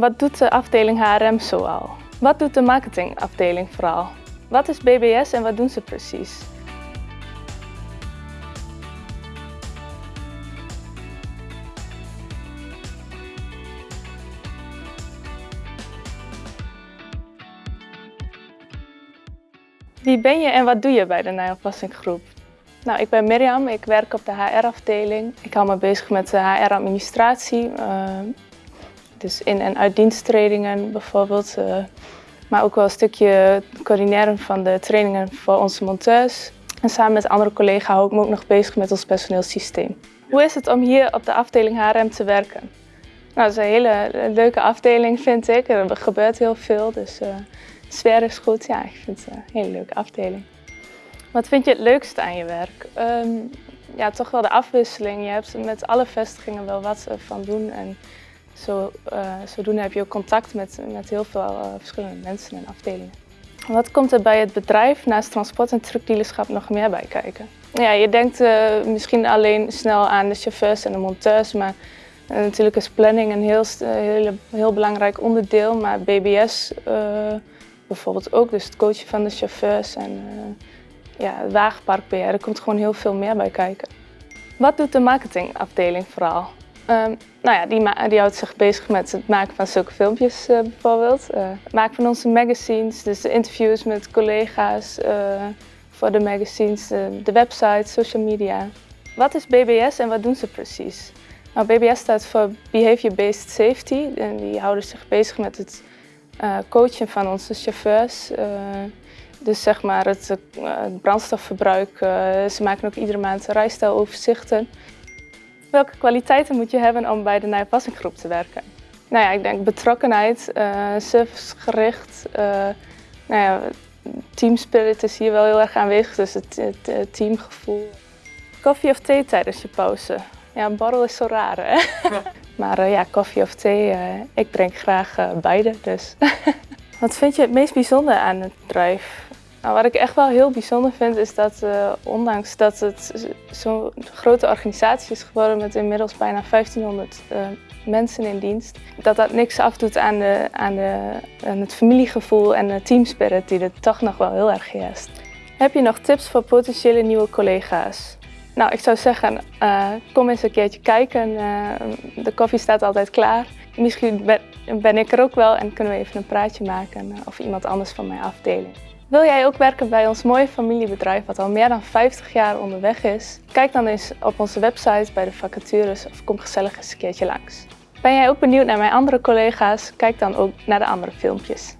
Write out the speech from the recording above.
Wat doet de afdeling HRM zoal? Wat doet de marketingafdeling vooral? Wat is BBS en wat doen ze precies? Wie ben je en wat doe je bij de Nijlpassing Groep? Nou, ik ben Mirjam, ik werk op de HR-afdeling. Ik hou me bezig met de HR-administratie, uh, dus in- en uitdiensttrainingen bijvoorbeeld. Uh, maar ook wel een stukje coördineren van de trainingen voor onze monteurs. En samen met andere collega's hou ik me ook nog bezig met ons personeelssysteem. Hoe is het om hier op de afdeling HRM te werken? Nou, het is een hele leuke afdeling vind ik. Er gebeurt heel veel, dus uh, de sfeer is goed. Ja, ik vind het een hele leuke afdeling. Wat vind je het leukste aan je werk? Um, ja, toch wel de afwisseling. Je hebt met alle vestigingen wel wat van doen. En zo, uh, zodoende heb je ook contact met, met heel veel uh, verschillende mensen en afdelingen. Wat komt er bij het bedrijf naast transport en truckdealerschap nog meer bij kijken? Ja, je denkt uh, misschien alleen snel aan de chauffeurs en de monteurs, maar natuurlijk is planning een heel, heel, heel belangrijk onderdeel. Maar BBS bijvoorbeeld ook, dus het coachen van de chauffeurs en ja, het wagenparkbeheer, er komt gewoon heel veel meer bij kijken. Wat doet de marketingafdeling vooral? Um, nou ja, die, die, houdt zich bezig met het maken van zulke filmpjes uh, bijvoorbeeld. Uh, het maken van onze magazines, dus de interviews met collega's uh, voor de magazines, de, de website, social media. Wat is BBS en wat doen ze precies? Nou, BBS staat voor Behavior Based Safety en die houden zich bezig met het coachen van onze chauffeurs. Dus zeg maar het, het brandstofverbruik. ze maken ook iedere maand rijstijloverzichten. Welke kwaliteiten moet je hebben om bij de Nijpassinggroep te werken? Nou ja, ik denk betrokkenheid, uh, servicegericht. Uh, nou ja, teamspirit is hier wel heel erg aanwezig, dus het, het, het teamgevoel. Koffie of thee tijdens je pauze? Ja, een borrel is zo raar, hè? Ja. maar uh, ja, koffie of thee, ik drink graag beide, dus. Wat vind je het meest bijzonder aan het bedrijf? Nou, wat ik echt wel heel bijzonder vind is dat uh, ondanks dat het zo'n grote organisatie is geworden met inmiddels bijna 1500 uh, mensen in dienst, dat dat niks afdoet aan, de, aan, de, aan het familiegevoel en de teamspirit die er toch nog wel heel erg heerst. Heb je nog tips voor potentiële nieuwe collega's? Nou, ik zou zeggen, uh, kom eens een keertje kijken. de koffie staat altijd klaar. Misschien ben ik er ook wel en kunnen we even een praatje maken of iemand anders van mijn afdeling. Wil jij ook werken bij ons mooie familiebedrijf wat al meer dan 50 jaar onderweg is? Kijk dan eens op onze website bij de vacatures of kom gezellig eens een keertje langs. Ben jij ook benieuwd naar mijn andere collega's? Kijk dan ook naar de andere filmpjes.